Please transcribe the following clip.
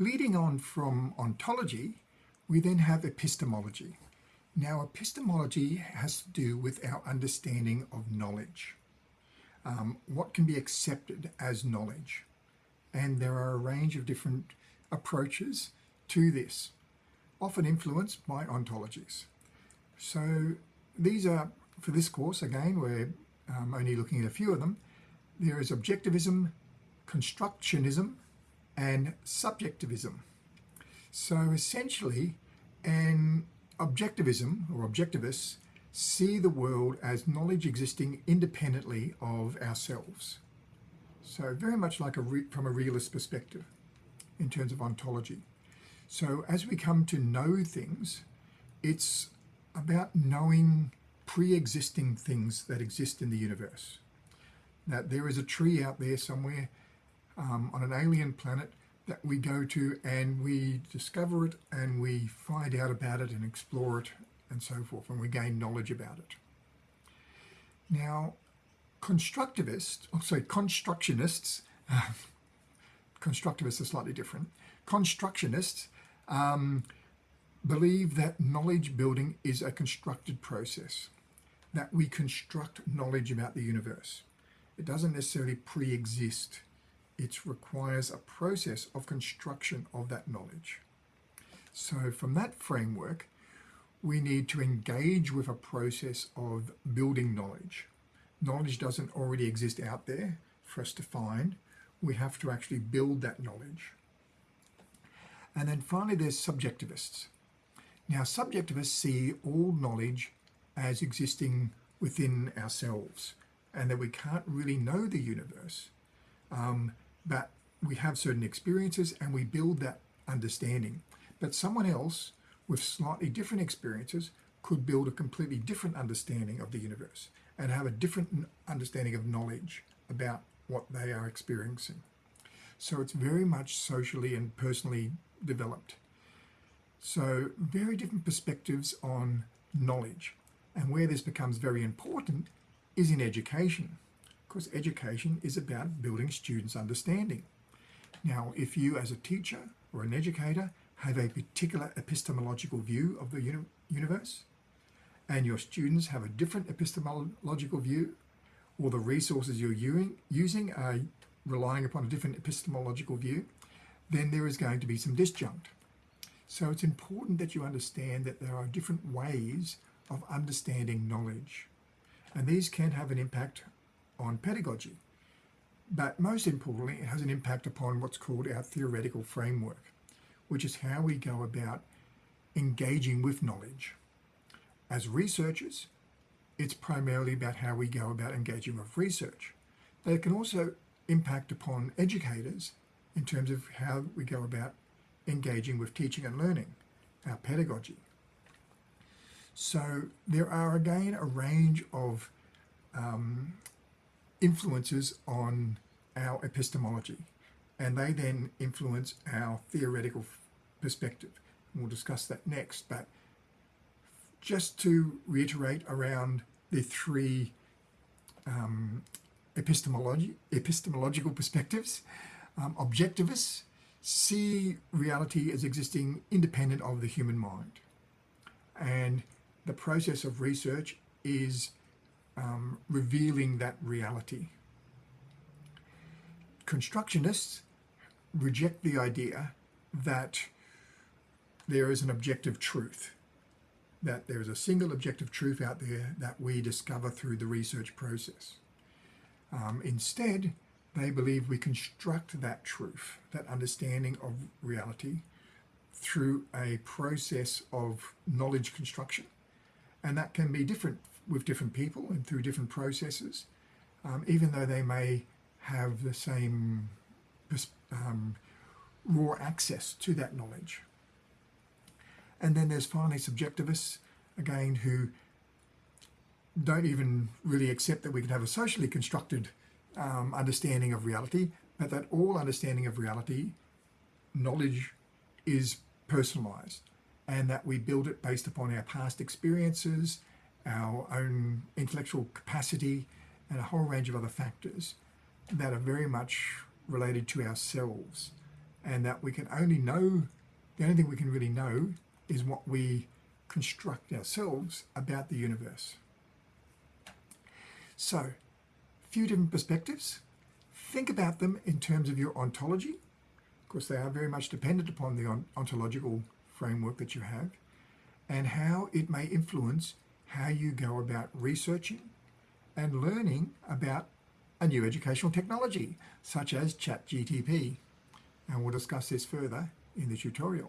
Leading on from ontology, we then have epistemology. Now, epistemology has to do with our understanding of knowledge. Um, what can be accepted as knowledge? And there are a range of different approaches to this, often influenced by ontologies. So these are, for this course, again, we're um, only looking at a few of them. There is objectivism, constructionism, and subjectivism. So essentially, an objectivism or objectivists see the world as knowledge existing independently of ourselves. So very much like a from a realist perspective in terms of ontology. So as we come to know things, it's about knowing pre-existing things that exist in the universe. That there is a tree out there somewhere um, on an alien planet that we go to and we discover it and we find out about it and explore it and so forth and we gain knowledge about it. Now, constructivists, oh, sorry, constructionists, uh, constructivists are slightly different, constructionists um, believe that knowledge building is a constructed process, that we construct knowledge about the universe. It doesn't necessarily pre-exist it requires a process of construction of that knowledge. So from that framework, we need to engage with a process of building knowledge. Knowledge doesn't already exist out there for us to find. We have to actually build that knowledge. And then finally, there's subjectivists. Now, subjectivists see all knowledge as existing within ourselves and that we can't really know the universe um, but we have certain experiences and we build that understanding. But someone else with slightly different experiences could build a completely different understanding of the universe and have a different understanding of knowledge about what they are experiencing. So it's very much socially and personally developed. So very different perspectives on knowledge. And where this becomes very important is in education because education is about building students' understanding. Now, if you as a teacher or an educator have a particular epistemological view of the uni universe, and your students have a different epistemological view, or the resources you're using are relying upon a different epistemological view, then there is going to be some disjunct. So it's important that you understand that there are different ways of understanding knowledge. And these can have an impact on pedagogy. But most importantly, it has an impact upon what's called our theoretical framework, which is how we go about engaging with knowledge. As researchers, it's primarily about how we go about engaging with research. But it can also impact upon educators in terms of how we go about engaging with teaching and learning, our pedagogy. So there are again a range of um, influences on our epistemology and they then influence our theoretical perspective. And we'll discuss that next, but just to reiterate around the three um, epistemology, epistemological perspectives, um, objectivists see reality as existing independent of the human mind. And the process of research is um, revealing that reality. Constructionists reject the idea that there is an objective truth, that there is a single objective truth out there that we discover through the research process. Um, instead, they believe we construct that truth, that understanding of reality, through a process of knowledge construction. And that can be different with different people and through different processes, um, even though they may have the same um, raw access to that knowledge. And then there's finally subjectivists, again, who don't even really accept that we can have a socially constructed um, understanding of reality, but that all understanding of reality, knowledge, is personalized and that we build it based upon our past experiences, our own intellectual capacity, and a whole range of other factors that are very much related to ourselves and that we can only know, the only thing we can really know is what we construct ourselves about the universe. So, a few different perspectives. Think about them in terms of your ontology. Of course, they are very much dependent upon the ontological framework that you have and how it may influence how you go about researching and learning about a new educational technology such as ChatGTP. And we'll discuss this further in the tutorial.